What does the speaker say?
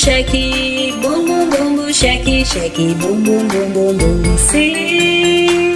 cheque, bum bum bum bum, cheque, cheque, bum bum bum bum bum, sim.